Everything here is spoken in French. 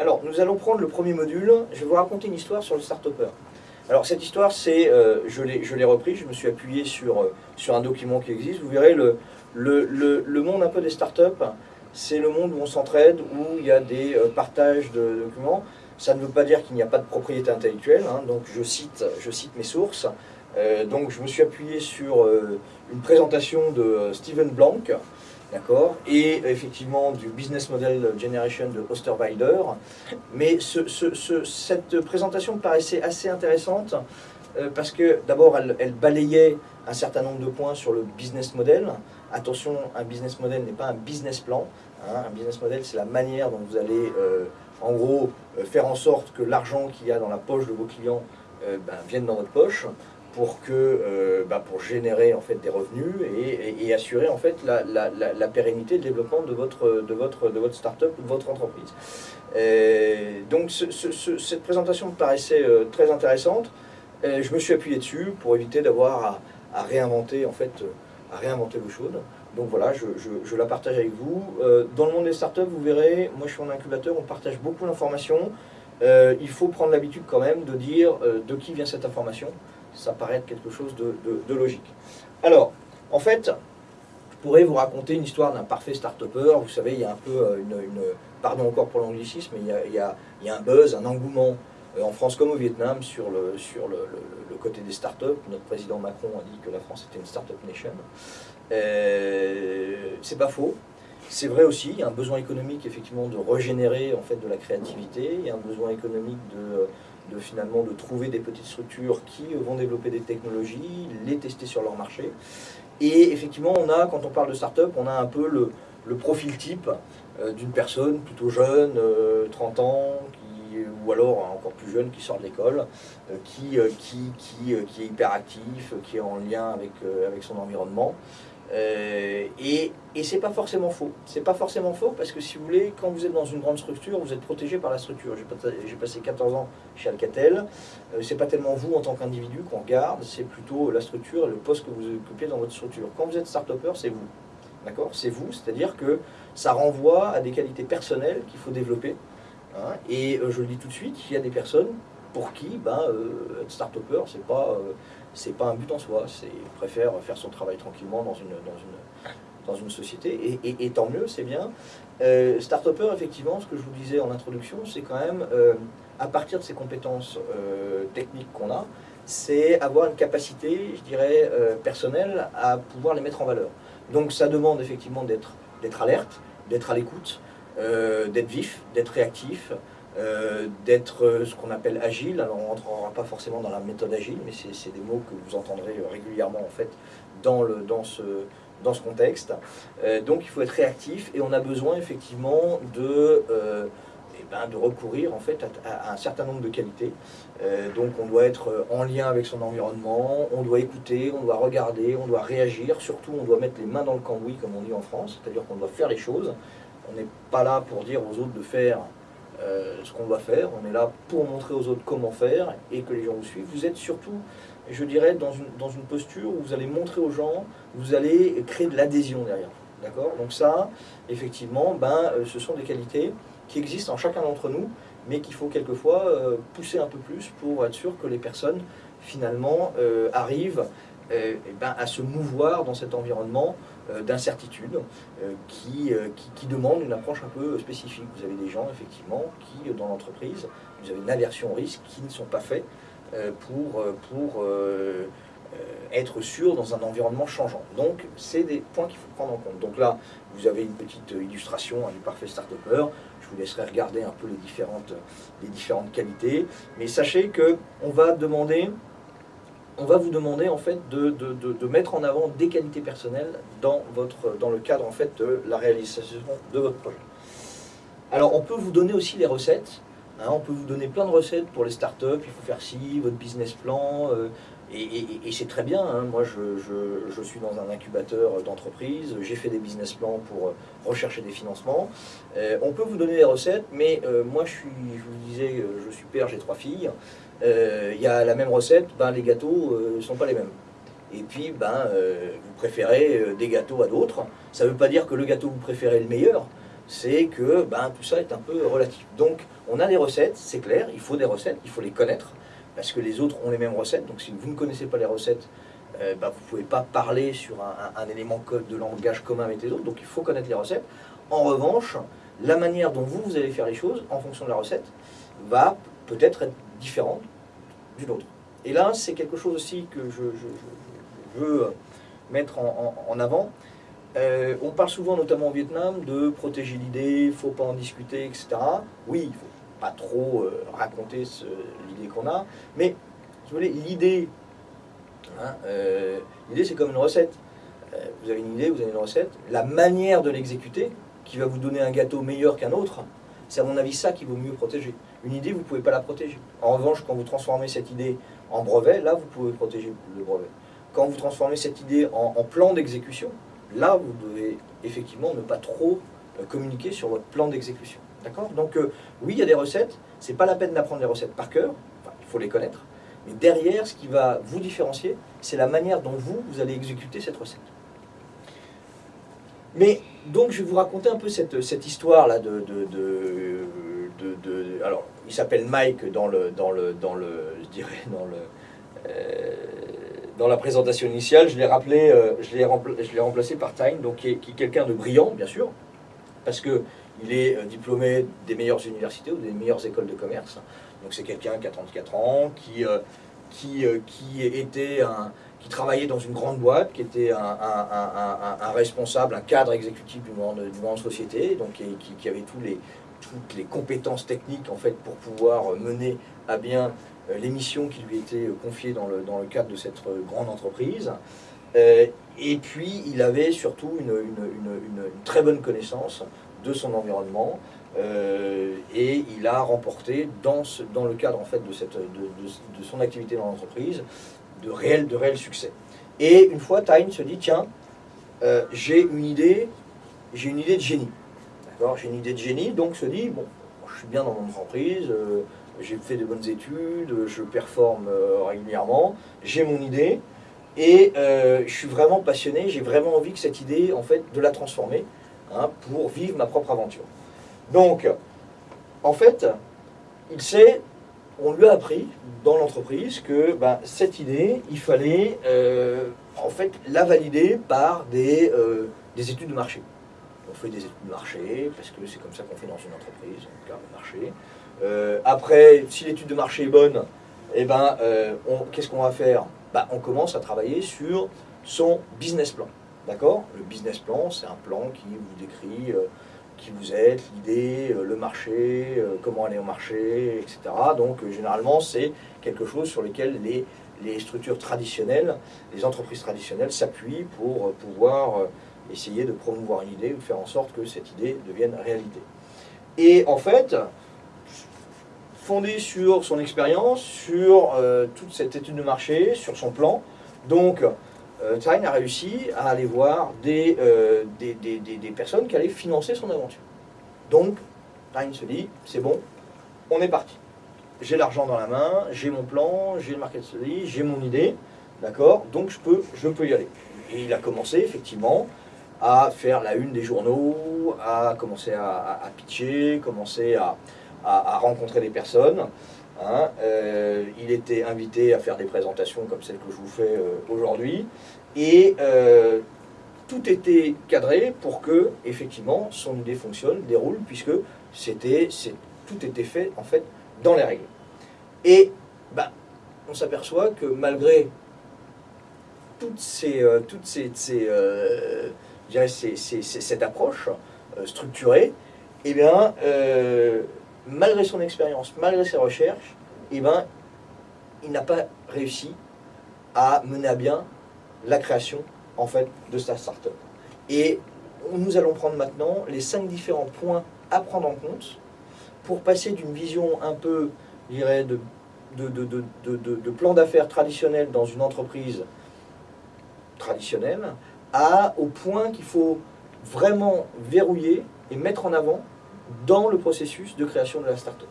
Alors, nous allons prendre le premier module. Je vais vous raconter une histoire sur le start-upper. Alors, cette histoire, c'est, euh, je l'ai repris, je me suis appuyé sur, euh, sur un document qui existe. Vous verrez, le, le, le, monde un peu des startups, c'est le monde où on s'entraide, où il y a des euh, partages de documents. Ça ne veut pas dire qu'il n'y a pas de propriété intellectuelle, hein. donc je cite, je cite mes sources. donc je me suis appuyé sur une présentation de Steven Blank, D'accord Et effectivement du Business Model Generation de Osterweider. Mais cette présentation paraissait assez intéressante euh, parce que d'abord elle, balayait un certain nombre de points sur le business model. Attention, un business model n'est pas un business plan. Hein. Un business model, c'est la manière dont vous allez, euh, en gros, euh, faire en sorte que l'argent qu'il y a dans la poche de vos clients ben, vienne dans votre poche pour, que, euh, bah, pour générer en fait, des revenus et, assurer en fait, la, la, la, pérennité, le développement de votre, de votre, de votre start-up ou de votre entreprise. donc cette présentation me paraissait euh, très intéressante. je me suis appuyé dessus pour éviter d'avoir à, réinventer en fait, à réinventer l'eau chaude. Donc voilà, je, je, la partage avec vous. Euh, dans le monde des startups, vous verrez, moi je suis en incubateur, on partage beaucoup d'informations. il faut prendre l'habitude quand même de dire de qui vient cette information ça paraît être quelque chose de, logique. Alors, en fait, je pourrais vous raconter une histoire d'un parfait start-upper. Vous savez, il y a un peu euh, une, pardon encore pour l'anglicisme, mais il y, a, un buzz, un engouement euh, en France comme au Vietnam sur le, côté des startups. Notre président Macron a dit que la France était une start-up nation. Euh, c'est pas faux. C'est vrai aussi, il y a un besoin économique effectivement de régénérer en fait de la créativité, il y a un besoin économique de de finalement de trouver des petites structures qui vont développer des technologies, les tester sur leur marché. Et effectivement, on a, quand on parle de start-up, on a un peu le, profil type euh, d'une personne plutôt jeune, 30 euh, ans, qui, ou alors encore plus jeune, qui sort de l'école, euh, qui, qui, qui, qui, est hyper actif, qui est en lien avec, avec son environnement. Euh, et, et c'est pas forcément faux. C'est pas forcément faux parce que si vous voulez, quand vous êtes dans une grande structure, vous êtes protégé par la structure. J'ai passé 14 ans chez Alcatel. Euh, c'est pas tellement vous en tant qu'individu qu'on regarde, c'est plutôt la structure et le poste que vous occupez dans votre structure. Quand vous êtes start-upper, c'est vous. D'accord? C'est vous, c'est-à-dire que ça renvoie à des qualités personnelles qu'il faut développer. Hein. et euh, je le dis tout de suite, il y a des personnes pour qui ben, être start-upper, c'est pas c'est pas un but en soi, c'est préfère faire son travail tranquillement dans une, dans une, dans une société, et, tant mieux, c'est bien. Euh, Start-upper, effectivement, ce que je vous disais en introduction, c'est quand même, euh, à partir de ces compétences euh, techniques qu'on a, c'est avoir une capacité, je dirais, euh, personnelle à pouvoir les mettre en valeur. Donc ça demande effectivement d'être alerte, d'être à l'écoute, d'être vif, d'être réactif, euh, d'être euh, ce qu'on appelle agile. Alors on ne rentrera pas forcément dans la méthode agile, mais c'est des mots que vous entendrez régulièrement en fait dans, ce, contexte. Euh, donc il faut être réactif et on a besoin effectivement de, eh ben, recourir en fait à, un certain nombre de qualités. donc on doit être en lien avec son environnement, on doit écouter, on doit regarder, on doit réagir, surtout on doit mettre les mains dans le cambouis comme on dit en France, c'est-à-dire qu'on doit faire les choses. On n'est pas là pour dire aux autres de faire euh, ce qu'on doit faire. On est là pour montrer aux autres comment faire et que les gens vous suivent. Vous êtes surtout, je dirais, dans une, posture où vous allez montrer aux gens, vous allez créer de l'adhésion derrière. D'accord? Donc ça, effectivement, ben, euh, ce sont des qualités qui existent en chacun d'entre nous, mais qu'il faut quelquefois euh, pousser un peu plus pour être sûr que les personnes, finalement, arrivent ben, à se mouvoir dans cet environnement d'incertitude euh, qui, euh, qui, qui, demande une approche un peu spécifique. Vous avez des gens, effectivement, qui, dans l'entreprise, vous avez une aversion au risque qui ne sont pas faits pour, pour être sûr dans un environnement changeant. Donc, c'est des points qu'il faut prendre en compte. Donc là, vous avez une petite illustration hein, du parfait start-upper. Je vous laisserai regarder un peu les différentes, les différentes qualités. Mais sachez qu'on va demander on va vous demander en fait de, mettre en avant des qualités personnelles dans, votre, dans le cadre en fait de la réalisation de votre projet. Alors on peut vous donner aussi les recettes, hein. on peut vous donner plein de recettes pour les startups, il faut faire ci, votre business plan, euh, et, c'est très bien, hein. moi je, suis dans un incubateur d'entreprise, j'ai fait des business plans pour rechercher des financements. Euh, on peut vous donner des recettes, mais euh, moi je suis, je vous disais, je suis père, j'ai trois filles, euh, il y a la même recette, ben, les gâteaux ne sont pas les mêmes. Et puis, ben, vous préférez des gâteaux à d'autres. Ça ne veut pas dire que le gâteau que vous préférez est le meilleur, c'est que ben, tout ça est un peu relatif. Donc, on a des recettes, c'est clair, il faut des recettes, il faut les connaître, parce que les autres ont les mêmes recettes. Donc, si vous ne connaissez pas les recettes, euh, ben, vous ne pouvez pas parler sur un, élément de langage commun avec les autres. Donc, il faut connaître les recettes. En revanche, la manière dont vous, vous allez faire les choses, en fonction de la recette, va peut-être être différente d'une autre. Et là, c'est quelque chose aussi que je, veux mettre en avant. Euh, on parle souvent, notamment au Vietnam, de protéger l'idée, il ne faut pas en discuter, etc. Oui, il faut pas trop euh, raconter l'idée qu'on a, mais l'idée, hein, euh, l'idée c'est comme une recette. vous avez une idée, vous avez une recette. La manière de l'exécuter, qui va vous donner un gâteau meilleur qu'un autre, c'est à mon avis ça qu'il vaut mieux protéger. Une idée, vous ne pouvez pas la protéger. En revanche, quand vous transformez cette idée en brevet, là, vous pouvez protéger le brevet. Quand vous transformez cette idée en plan d'exécution, là, vous devez effectivement ne pas trop euh, communiquer sur votre plan d'exécution. D'accord? Donc, euh, oui, il y a des recettes. Ce n'est pas la peine d'apprendre les recettes par cœur. il faut les connaître. Mais derrière, ce qui va vous différencier, c'est la manière dont vous, vous allez exécuter cette recette. Mais, donc, je vais vous raconter un peu cette, cette histoire-là de, de, Alors, il s'appelle Mike dans le, dans le, dans le, je dirais, dans le... Euh, dans la présentation initiale, je l'ai rappelé, euh, je l'ai remplacé par Tyne, donc qui est, quelqu'un de brillant, bien sûr, parce qu'il est euh, diplômé des meilleures universités ou des meilleures écoles de commerce. Donc c'est quelqu'un qui a 34 ans, qui, euh, qui, qui, était un, qui travaillait dans une grande boîte, qui était un, responsable, un cadre exécutif du monde, du monde société, donc qui, avait les, toutes les compétences techniques en fait pour pouvoir mener à bien euh, les missions qui lui étaient confiées dans le, dans le cadre de cette grande entreprise. Euh, et puis, il avait surtout une, très bonne connaissance de son environnement euh, et il a remporté dans, ce, dans le cadre en fait de, cette, de, son activité dans l'entreprise de réels de réel succès. Et une fois, Tyne se dit, tiens, j'ai une idée, j'ai une idée de génie. J'ai une idée de génie, donc se dit, bon, je suis bien dans mon entreprise, j'ai fait de bonnes études, je performe euh, régulièrement, j'ai mon idée, et euh, je suis vraiment passionné, j'ai vraiment envie que cette idée, en fait, de la transformer, hein, pour vivre ma propre aventure. Donc, en fait, il sait, on lui a appris dans l'entreprise que ben, cette idée, il fallait euh, en fait la valider par des, des études de marché. On fait des études de marché, parce que c'est comme ça qu'on fait dans une entreprise, on regarde le marché. Euh, après, si l'étude de marché est bonne, eh ben, euh, qu'est-ce qu'on va faire? Bah, On commence à travailler sur son business plan. D'accord? Le business plan, c'est un plan qui vous décrit euh, qui vous êtes, l'idée, le marché, comment aller au marché, etc. Donc, généralement, c'est quelque chose sur lequel les, structures traditionnelles, les entreprises traditionnelles s'appuient pour pouvoir essayer de promouvoir une idée ou faire en sorte que cette idée devienne réalité. Et en fait, fondé sur son expérience, sur euh, toute cette étude de marché, sur son plan. Donc, euh, Tyne a réussi à aller voir euh, des, des, personnes qui allaient financer son aventure. Donc, Tyne se dit, c'est bon, on est parti. J'ai l'argent dans la main, j'ai mon plan, j'ai le market study, j'ai mon idée, d'accord Donc, je peux, je peux y aller. Et il a commencé, effectivement, à faire la une des journaux, à commencer à, à pitcher, commencer à, à, rencontrer des personnes. Hein. Euh, il était invité à faire des présentations comme celle que je vous fais euh, aujourd'hui. Et euh, tout était cadré pour que, effectivement, son idée fonctionne, déroule, puisque tout était fait, en fait, dans les règles. Et bah, on s'aperçoit que malgré toutes ces, toutes ces, cette approche structurée, eh bien, malgré son expérience, malgré ses recherches, eh ben, il n'a pas réussi à mener à bien la création en fait, de sa startup. Et nous allons prendre maintenant les cinq différents points à prendre en compte pour passer d'une vision un peu, je dirais, de, de, plan d'affaires traditionnel dans une entreprise traditionnelle à, au point qu'il faut vraiment verrouiller et mettre en avant dans le processus de création de la startup.